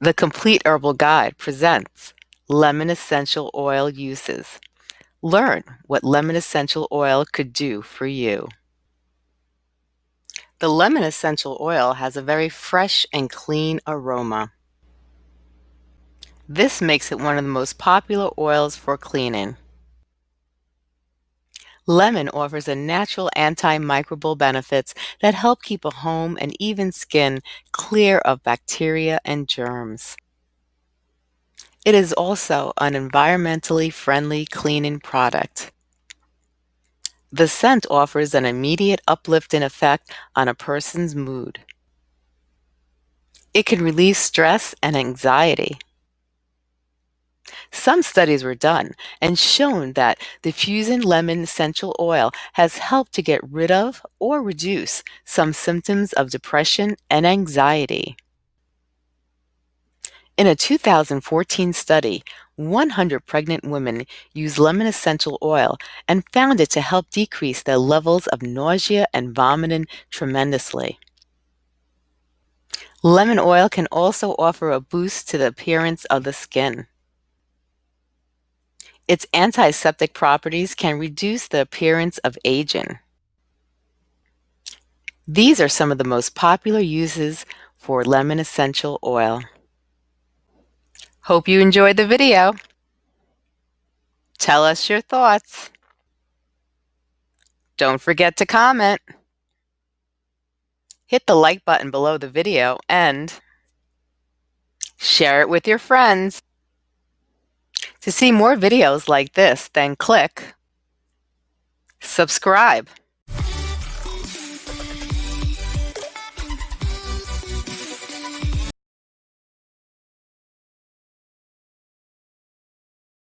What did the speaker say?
The Complete Herbal Guide presents lemon essential oil uses. Learn what lemon essential oil could do for you. The lemon essential oil has a very fresh and clean aroma. This makes it one of the most popular oils for cleaning. Lemon offers a natural antimicrobial benefits that help keep a home and even skin clear of bacteria and germs. It is also an environmentally friendly cleaning product. The scent offers an immediate uplifting effect on a person's mood. It can relieve stress and anxiety. Some studies were done and shown that diffusing lemon essential oil has helped to get rid of or reduce some symptoms of depression and anxiety. In a 2014 study, 100 pregnant women used lemon essential oil and found it to help decrease their levels of nausea and vomiting tremendously. Lemon oil can also offer a boost to the appearance of the skin. Its antiseptic properties can reduce the appearance of aging. These are some of the most popular uses for lemon essential oil. Hope you enjoyed the video. Tell us your thoughts. Don't forget to comment. Hit the like button below the video and share it with your friends. To see more videos like this, then click subscribe.